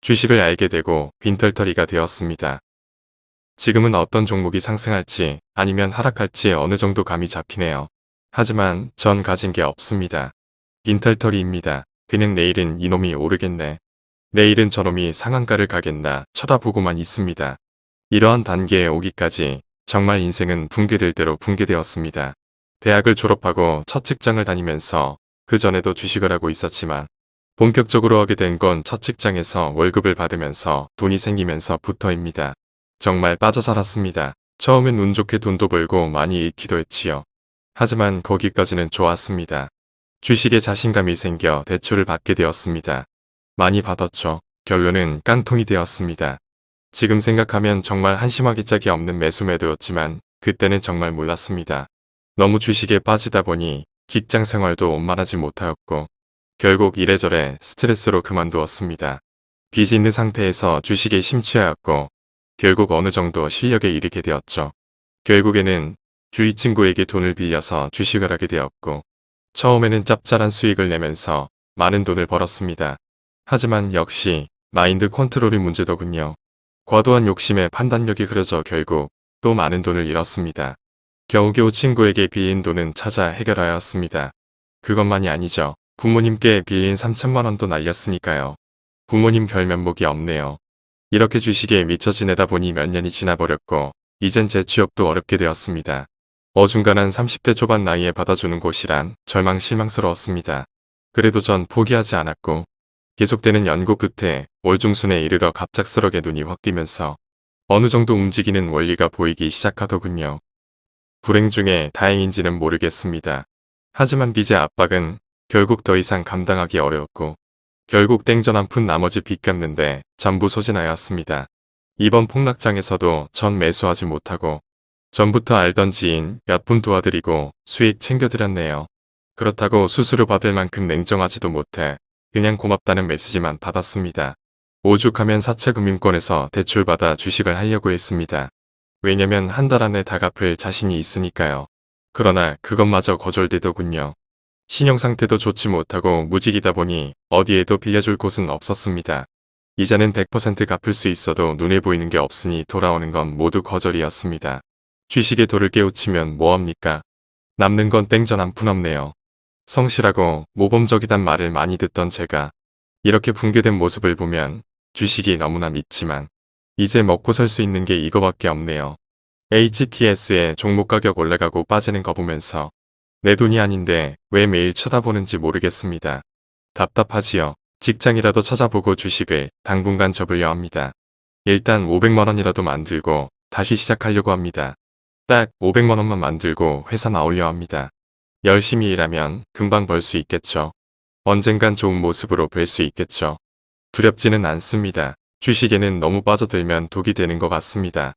주식을 알게 되고 빈털터리가 되었습니다. 지금은 어떤 종목이 상승할지 아니면 하락할지 어느 정도 감이 잡히네요. 하지만 전 가진 게 없습니다. 빈털터리입니다. 그냥 내일은 이놈이 오르겠네. 내일은 저놈이 상한가를 가겠나 쳐다보고만 있습니다. 이러한 단계에 오기까지 정말 인생은 붕괴될 대로 붕괴되었습니다. 대학을 졸업하고 첫 직장을 다니면서 그 전에도 주식을 하고 있었지만 본격적으로 하게 된 건 첫 직장에서 월급을 받으면서 돈이 생기면서부터입니다. 정말 빠져 살았습니다. 처음엔 운 좋게 돈도 벌고 많이 잃기도 했지요. 하지만 거기까지는 좋았습니다. 주식에 자신감이 생겨 대출을 받게 되었습니다. 많이 받았죠. 결론은 깡통이 되었습니다. 지금 생각하면 정말 한심하기 짝이 없는 매수 매도였지만 그때는 정말 몰랐습니다. 너무 주식에 빠지다 보니 직장 생활도 원만하지 못하였고 결국 이래저래 스트레스로 그만두었습니다. 빚이 있는 상태에서 주식에 심취하였고 결국 어느 정도 실력에 이르게 되었죠. 결국에는 주위 친구에게 돈을 빌려서 주식을 하게 되었고 처음에는 짭짤한 수익을 내면서 많은 돈을 벌었습니다. 하지만 역시 마인드 컨트롤이 문제더군요. 과도한 욕심에 판단력이 흐려져 결국 또 많은 돈을 잃었습니다. 겨우겨우 친구에게 빌린 돈은 찾아 해결하였습니다. 그것만이 아니죠. 부모님께 빌린 3천만 원도 날렸으니까요. 부모님 별 면목이 없네요. 이렇게 주식에 미쳐 지내다 보니 몇 년이 지나버렸고 이젠 제 취업도 어렵게 되었습니다. 어중간한 30대 초반 나이에 받아주는 곳이란 절망 실망스러웠습니다. 그래도 전 포기하지 않았고 계속되는 연구 끝에 월중순에 이르러 갑작스럽게 눈이 확 띄면서 어느 정도 움직이는 원리가 보이기 시작하더군요. 불행 중에 다행인지는 모르겠습니다. 하지만 빚의 압박은 결국 더 이상 감당하기 어려웠고 결국 땡전 한 푼 나머지 빚 갚는데 전부 소진하였습니다. 이번 폭락장에서도 전 매수하지 못하고 전부터 알던 지인 몇 분 도와드리고 수익 챙겨드렸네요. 그렇다고 수수료 받을 만큼 냉정하지도 못해 그냥 고맙다는 메시지만 받았습니다. 오죽하면 사채금융권에서 대출받아 주식을 하려고 했습니다. 왜냐면 한 달 안에 다 갚을 자신이 있으니까요. 그러나 그것마저 거절되더군요. 신용상태도 좋지 못하고 무직이다 보니 어디에도 빌려줄 곳은 없었습니다. 이자는 100% 갚을 수 있어도 눈에 보이는 게 없으니 돌아오는 건 모두 거절이었습니다. 주식에 돌을 깨우치면 뭐합니까? 남는 건 땡전 한 푼 없네요. 성실하고 모범적이단 말을 많이 듣던 제가 이렇게 붕괴된 모습을 보면 주식이 너무나 믿지만 이제 먹고 살 수 있는 게 이거밖에 없네요. HTS의 종목 가격 올라가고 빠지는 거 보면서 내 돈이 아닌데 왜 매일 쳐다보는지 모르겠습니다. 답답하지요. 직장이라도 찾아보고 주식을 당분간 접으려 합니다. 일단 500만원이라도 만들고 다시 시작하려고 합니다. 딱 500만원만 만들고 회사 나오려 합니다. 열심히 일하면 금방 벌 수 있겠죠. 언젠간 좋은 모습으로 뵐 수 있겠죠. 두렵지는 않습니다. 주식에는 너무 빠져들면 독이 되는 것 같습니다.